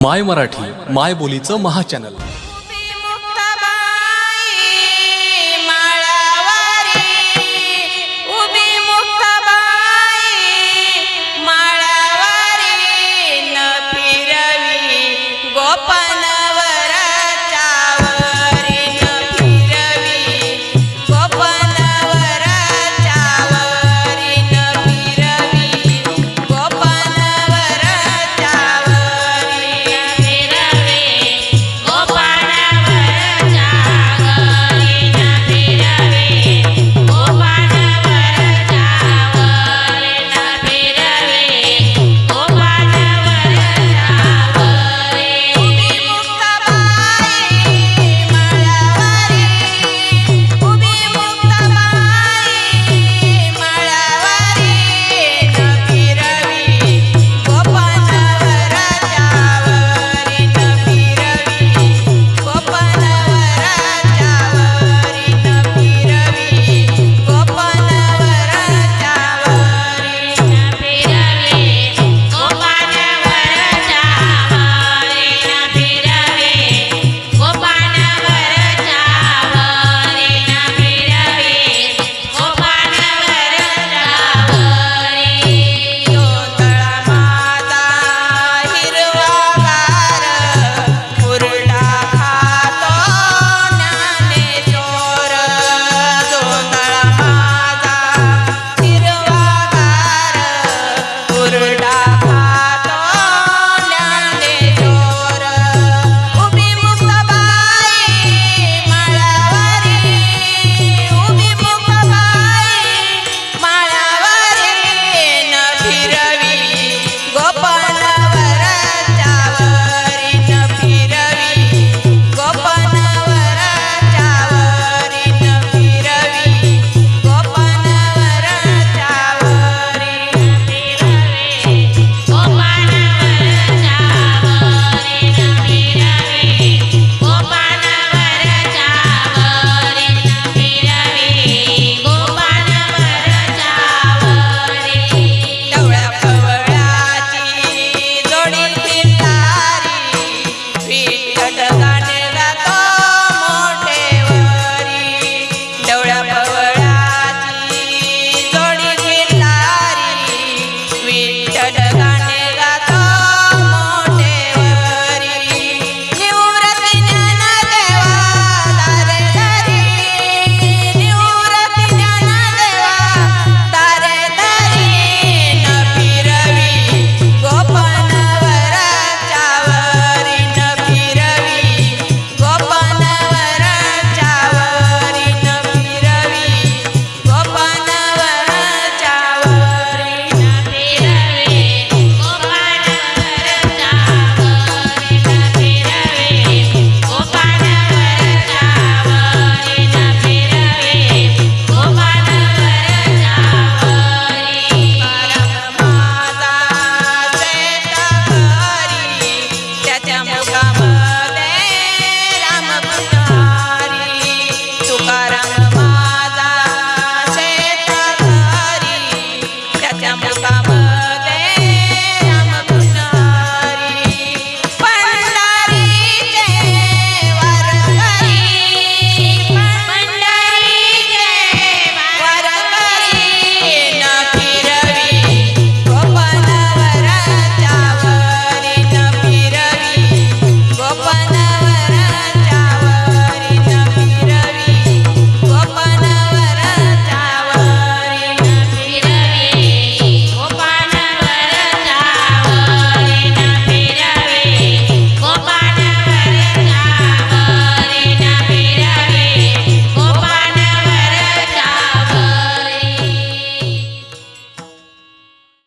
माय मराठी माय बोलीचं महाचॅनल